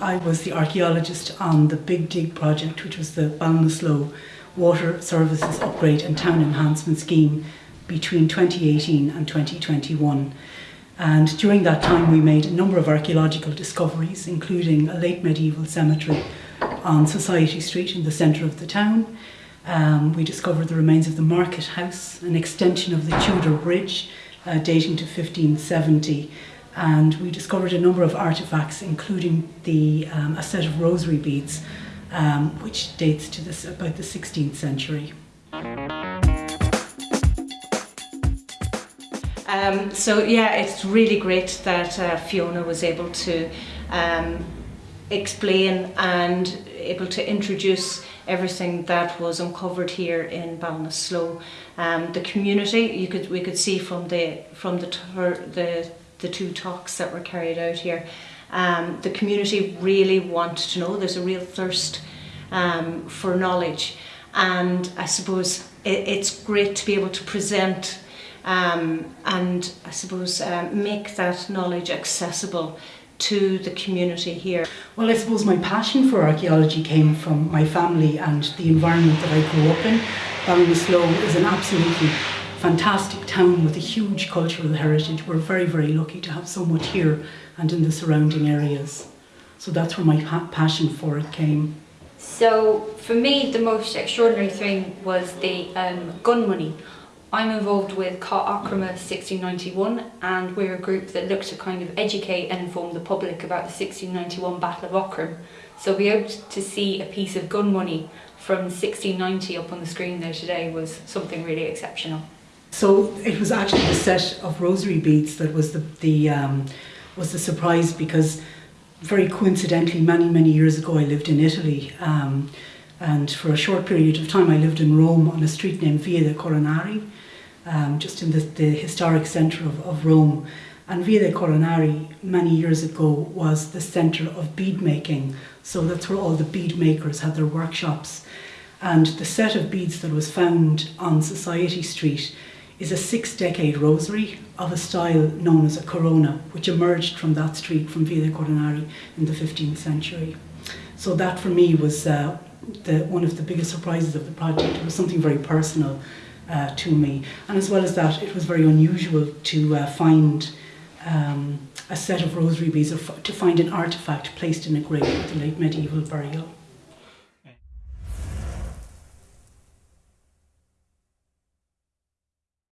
I was the archaeologist on the Big Dig project, which was the Ballinasloe Water Services Upgrade and Town Enhancement Scheme between 2018 and 2021. And during that time, we made a number of archaeological discoveries, including a late medieval cemetery on Society Street in the centre of the town. Um, we discovered the remains of the market house, an extension of the Tudor Bridge uh, dating to 1570, and we discovered a number of artifacts, including the, um, a set of rosary beads, um, which dates to this, about the 16th century. Um, so yeah, it's really great that uh, Fiona was able to um, explain and able to introduce everything that was uncovered here in Ballinasloe. Um, the community, you could we could see from the from the the the two talks that were carried out here, um, the community really want to know. There's a real thirst um, for knowledge, and I suppose it, it's great to be able to present um, and I suppose um, make that knowledge accessible to the community here. Well, I suppose my passion for archaeology came from my family and the environment that I grew up in. Ballinasloe is an absolutely fantastic town with a huge cultural heritage. We're very, very lucky to have so much here and in the surrounding areas. So that's where my pa passion for it came. So for me, the most extraordinary thing was the um, gun money. I'm involved with Cath Eachroma 1691 and we're a group that look to kind of educate and inform the public about the 1691 Battle of Aughrim. So be able to see a piece of gun money from 1690 up on the screen there today was something really exceptional. So it was actually the set of rosary beads that was the, the um, was the surprise because very coincidentally many many years ago I lived in Italy um, and for a short period of time I lived in Rome on a street named Via dei Coronari um, just in the, the historic centre of, of Rome. And Via dei Coronari many years ago was the centre of bead making. So that's where all the bead makers had their workshops. And the set of beads that was found on Society Street is a six decade rosary of a style known as a corona, which emerged from that street from de Coronari in the 15th century. So that for me was uh, the, one of the biggest surprises of the project. It was something very personal uh, to me. And as well as that, it was very unusual to uh, find um, a set of rosary beads or to find an artifact placed in a grave with a late medieval burial.